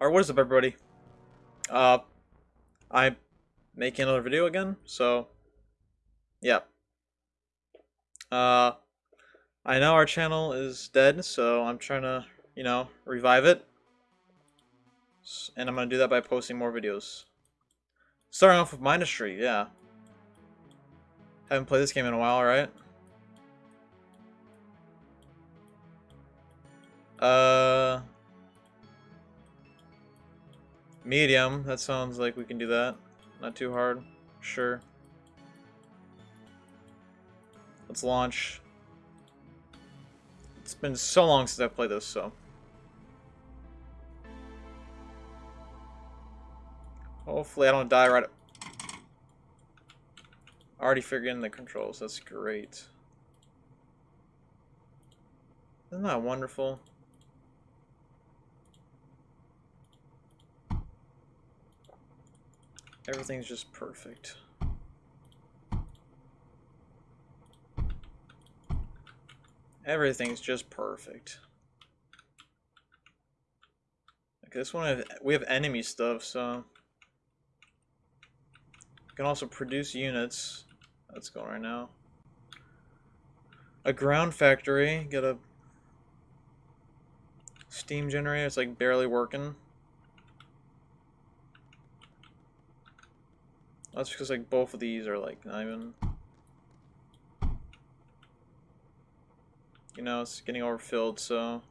Or what is up, everybody? Uh, I'm making another video again, so yeah. Uh, I know our channel is dead, so I'm trying to, you know, revive it. And I'm gonna do that by posting more videos. Starting off with Mindustry, yeah. Haven't played this game in a while, right? Uh, medium. That sounds like we can do that. Not too hard. Sure. Let's launch. It's been so long since I've played this, so. Hopefully I don't die right. Already figuring the controls. That's great. Isn't that wonderful? Everything's just perfect. Everything's just perfect. Like this one, we have enemy stuff, so we can also produce units. That's going right now. A ground factory. Get a steam generator. It's like barely working. That's because like both of these are like not even. You know, it's getting overfilled, so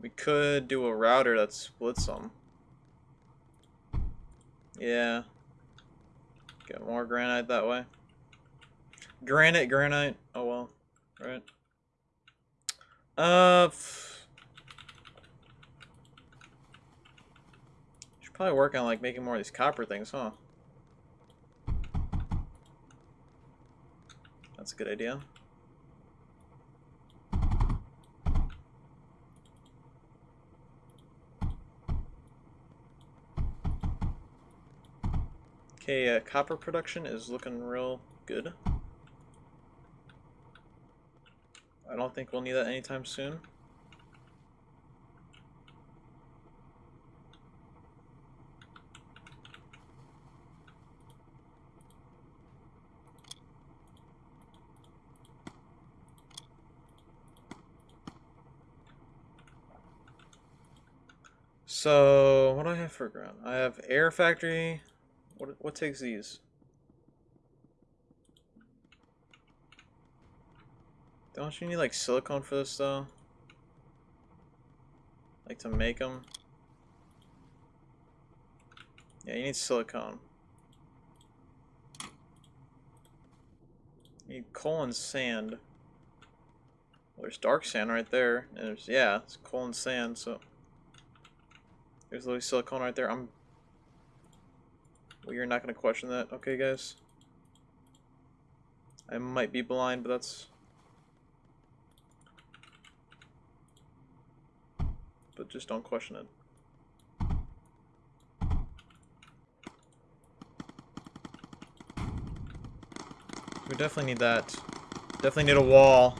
we could do a router that splits them. Yeah. Get more granite that way. Granite, granite. Oh well. Right. Uh. Should probably work on like making more of these copper things, huh? That's a good idea. Okay, uh, copper production is looking real good. I don't think we'll need that anytime soon. So, what do I have for ground? I have air factory. What what takes these? Don't you need like silicone for this though? Like to make them? Yeah, you need silicone. You need coal and sand. Well, there's dark sand right there. And there's, yeah, it's coal and sand, so... There's literally silicone right there. I'm... Well, you're not going to question that, okay, guys? I might be blind, but that's... But just don't question it. We definitely need that. Definitely need a wall.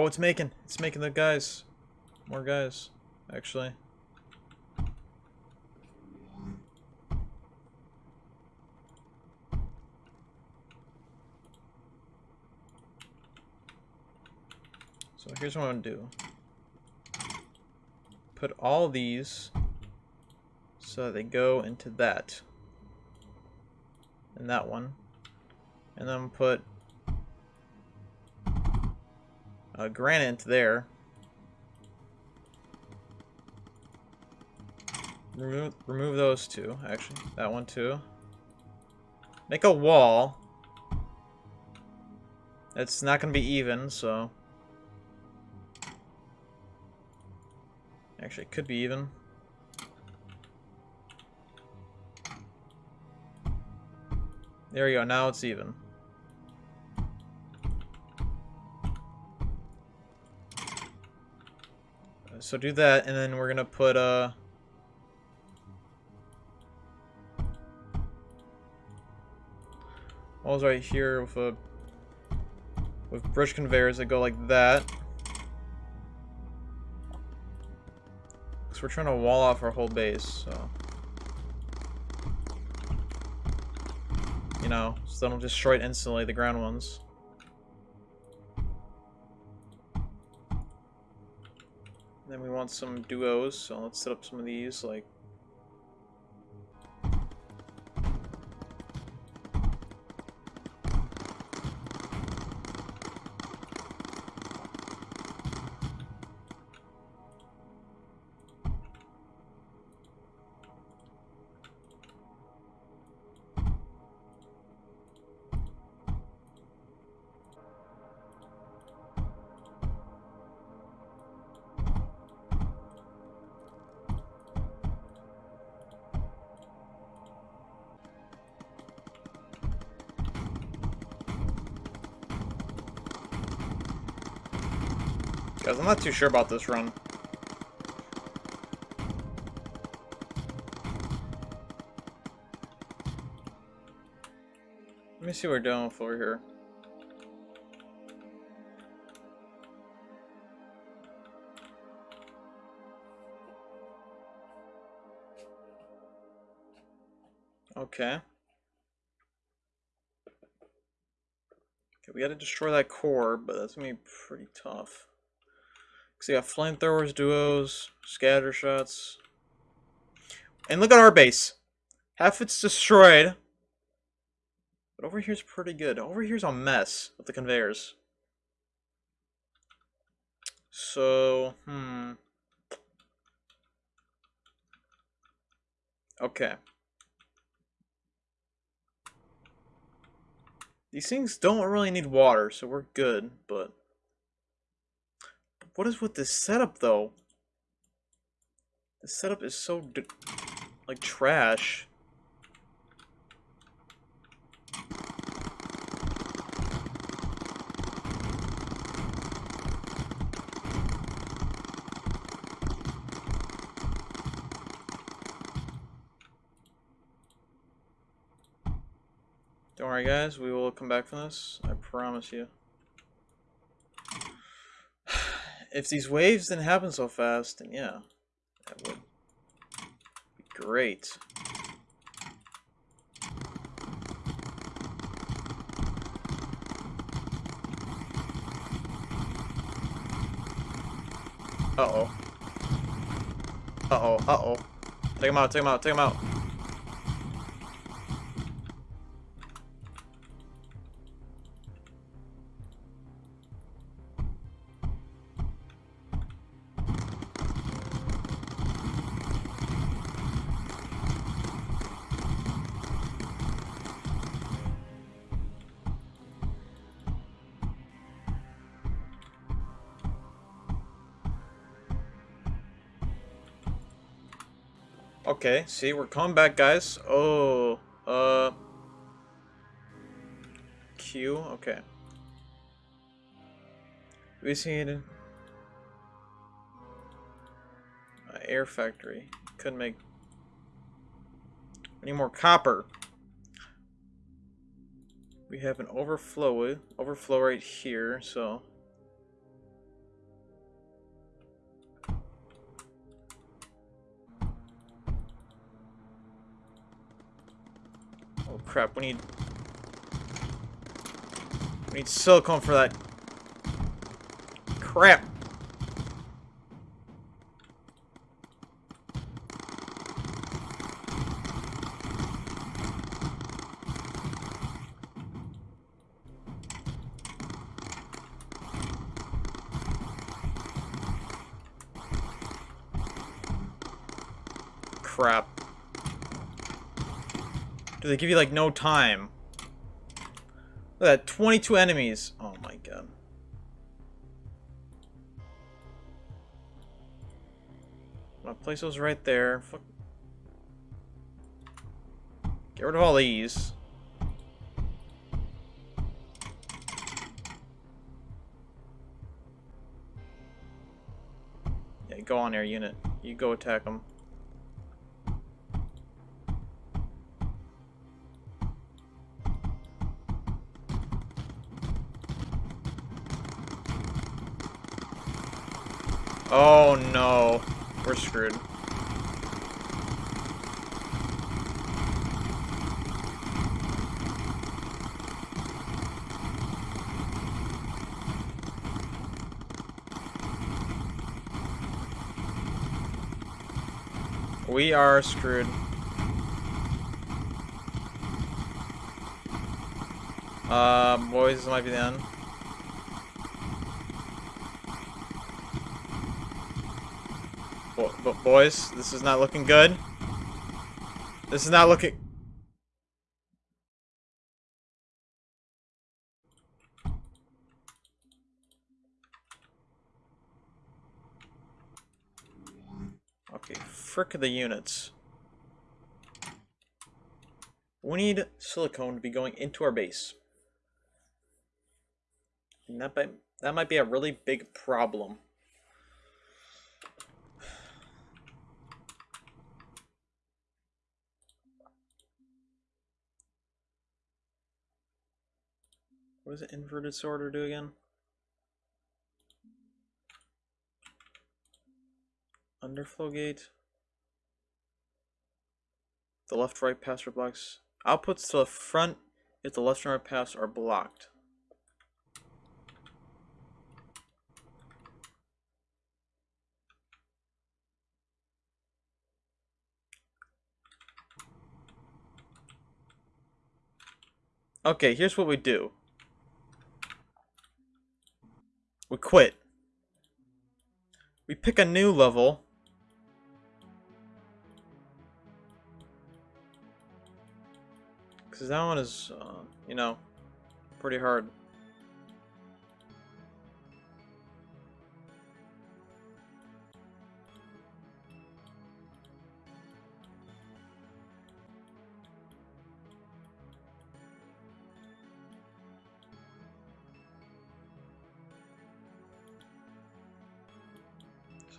Oh, it's making. It's making the guys. More guys, actually. So here's what I'm gonna do. Put all these so they go into that. And that one. And then put uh, granite there. Remove, remove those two, actually. That one too. Make a wall. It's not going to be even, so... Actually, it could be even. There we go, now it's even. So do that, and then we're gonna put uh. Walls right here with a with brush conveyors that go like that. Because we're trying to wall off our whole base, so. You know, so don't destroy it instantly, the ground ones. Some duos, so let's set up some of these, like I'm not too sure about this run. Let me see what we're doing for here. Okay. Okay, we gotta destroy that core, but that's gonna be pretty tough. Cause you got flamethrowers, duos, scatter shots. And look at our base. Half it's destroyed. But over here's pretty good. Over here's a mess with the conveyors. So, hmm. Okay. These things don't really need water, so we're good, but... What is with this setup, though? The setup is so, like, trash. Don't worry, guys. We will come back from this. I promise you. If these waves didn't happen so fast, then yeah, that would be great. Uh-oh. Uh-oh, uh-oh. Take him out, take him out, take him out. Okay, see, we're coming back, guys. Oh, uh... Q, okay. We see it. Uh, air factory. Couldn't make... Any more copper. We have an overflow, overflow right here, so... crap, we need... We need silicone for that. Crap. Crap. Do they give you, like, no time? Look at that, 22 enemies. Oh my god. I'll place those right there. Fuck. Get rid of all these. Yeah, go on air unit. You go attack them. Oh no. We're screwed. We are screwed. Uh, boys, this might be the end. But boys, this is not looking good. This is not looking... Okay, frick the units. We need silicone to be going into our base. And that might, that might be a really big problem. What does inverted sorter do again? Underflow gate. The left right pass or blocks. Outputs to the front if the left and right pass are blocked. Okay, here's what we do. We quit. We pick a new level. Because that one is, uh, you know, pretty hard.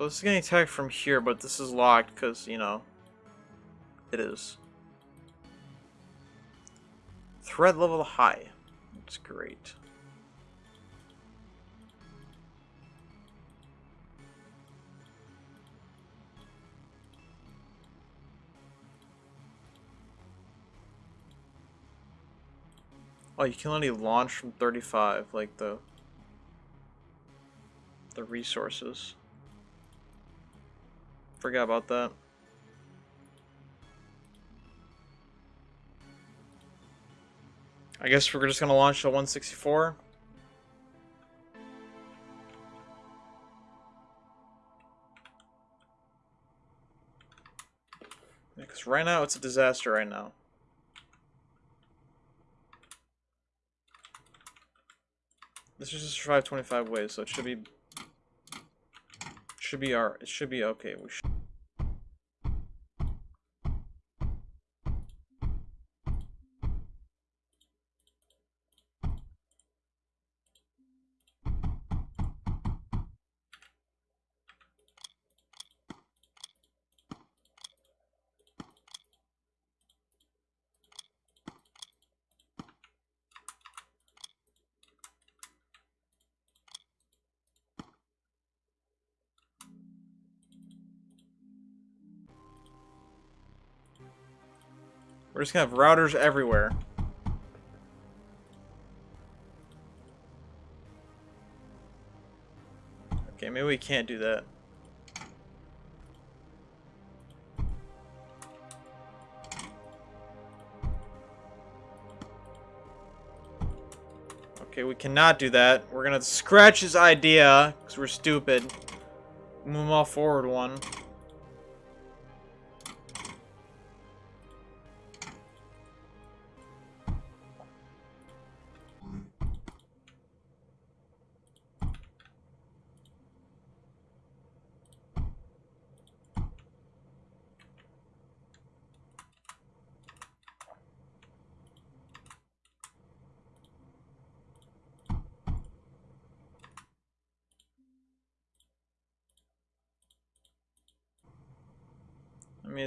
So this is getting attacked from here, but this is locked because, you know, it is. Threat level high. That's great. Oh, you can only launch from 35, like the the resources. Forgot about that. I guess we're just gonna launch a 164. Because right now it's a disaster right now. This is just survive 25 ways, so it should be should be our it should be okay. We should We're just gonna have routers everywhere. Okay, maybe we can't do that. Okay, we cannot do that. We're gonna scratch his idea, because we're stupid. Move off forward one.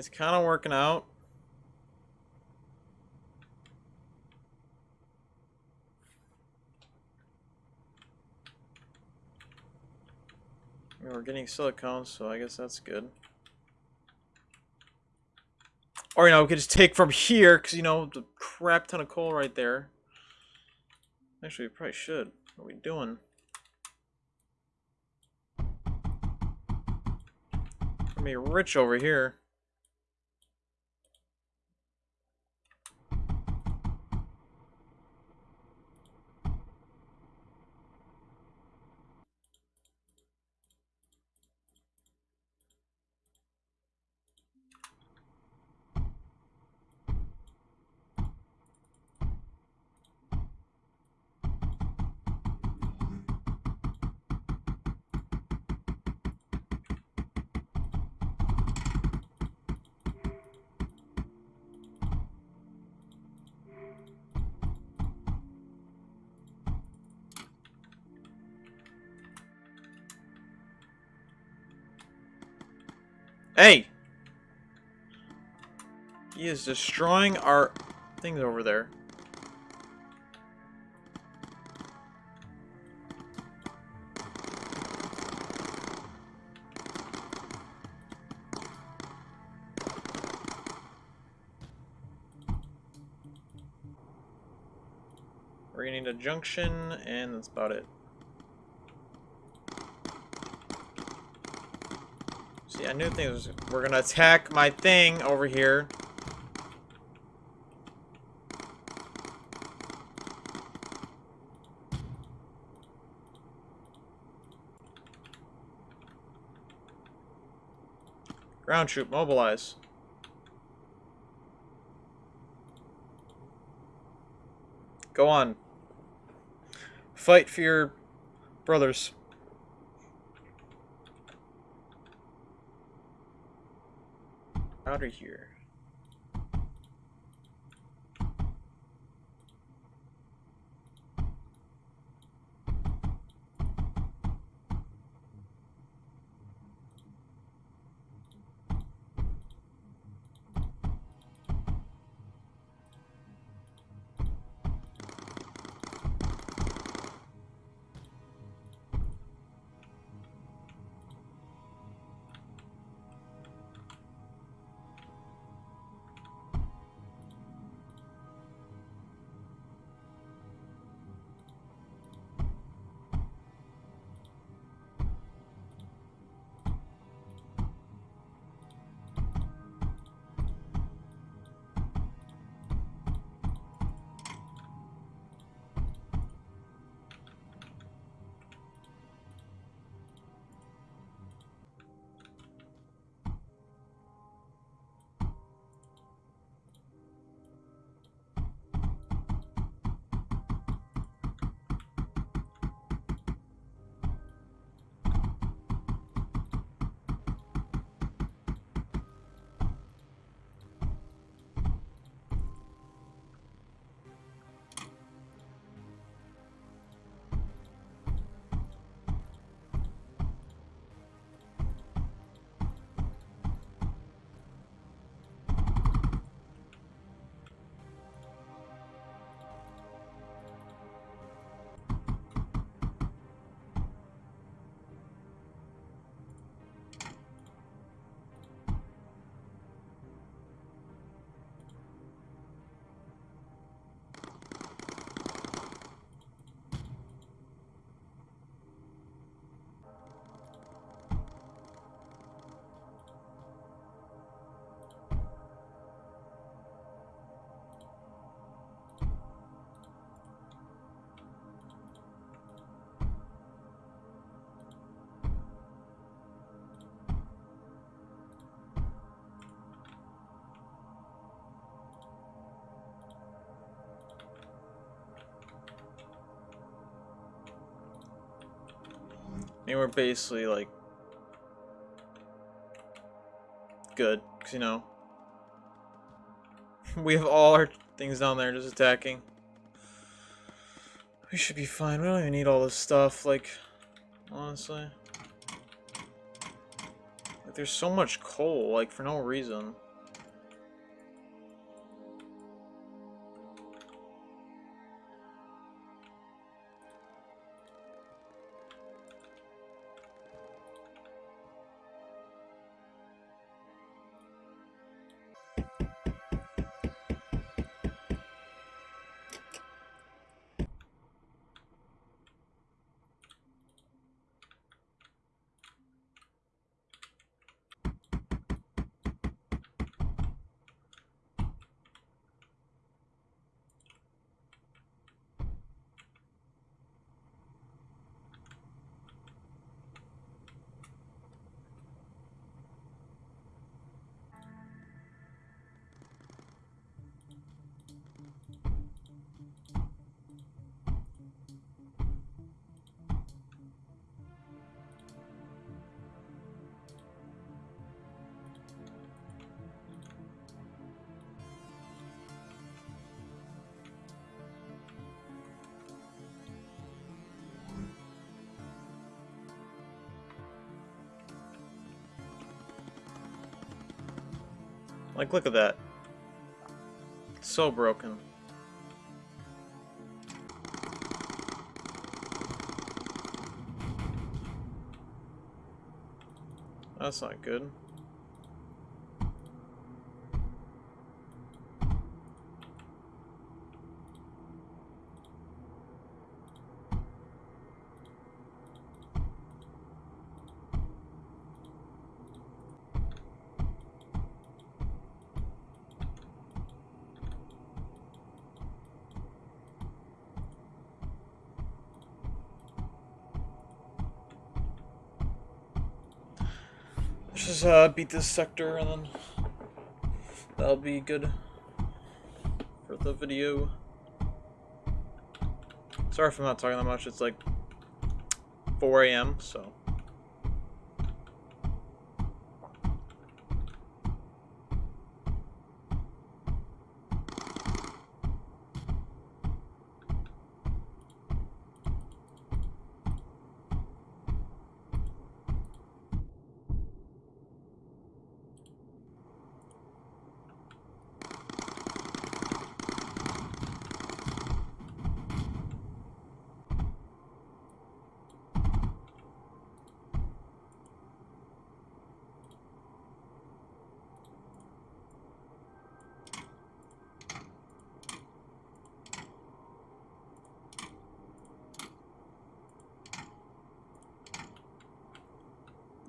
It's kind of working out. We're getting silicone, so I guess that's good. Or, you know, we could just take from here, because, you know, the crap ton of coal right there. Actually, we probably should. What are we doing? We're be rich over here. Hey! He is destroying our things over there. We're gonna need a junction, and that's about it. I knew things were gonna attack my thing over here. Ground troop, mobilize. Go on. Fight for your brothers. Out of here. Mean, we're basically, like, good, because, you know, we have all our things down there just attacking. We should be fine. We don't even need all this stuff, like, honestly. Like, there's so much coal, like, for no reason. Like, look at that. It's so broken. That's not good. Let's uh, beat this sector and then that'll be good for the video. Sorry if I'm not talking that much, it's like 4 a.m., so.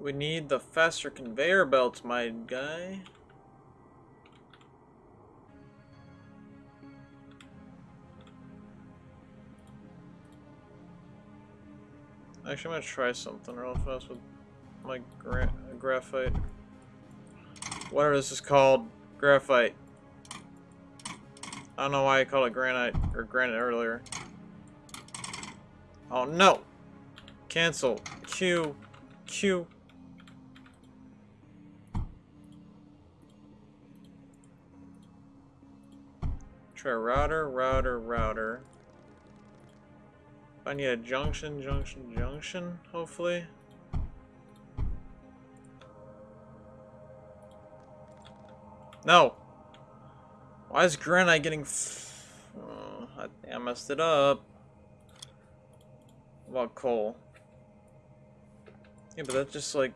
We need the faster conveyor belts, my guy. Actually, I'm gonna try something real fast with my gra graphite. Whatever this is called, graphite. I don't know why I called it granite or granite earlier. Oh no! Cancel. Q. Q. Router, router, router. I need a junction, junction, junction, hopefully. No! Why is granite getting oh, I, I messed it up. What about coal? Yeah, but that's just like...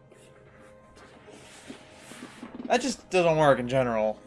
That just doesn't work in general.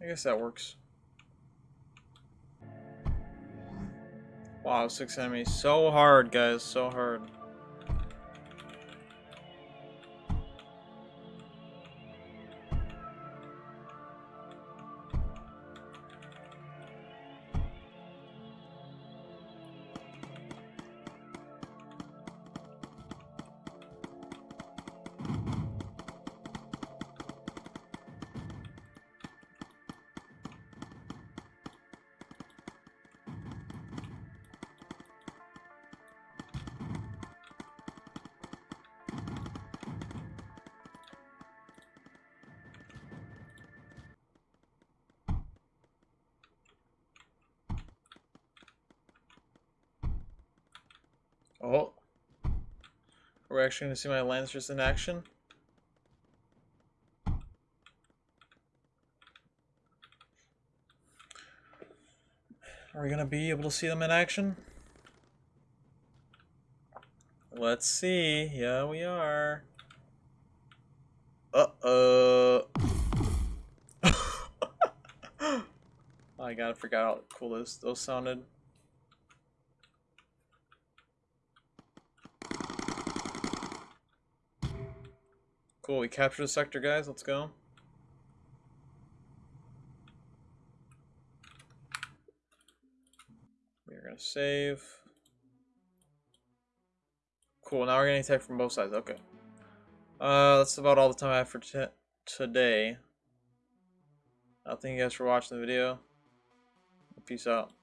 I guess that works. Wow, six enemies. So hard, guys. So hard. Oh. We're actually going to see my Lancers in action. Are we going to be able to see them in action? Let's see. Yeah, we are. Uh-oh. I gotta out how cool those, those sounded. Cool, we captured the sector, guys. Let's go. We're gonna save. Cool, now we're getting attacked from both sides. Okay. Uh, that's about all the time I have for today. Uh, thank you guys for watching the video. Peace out.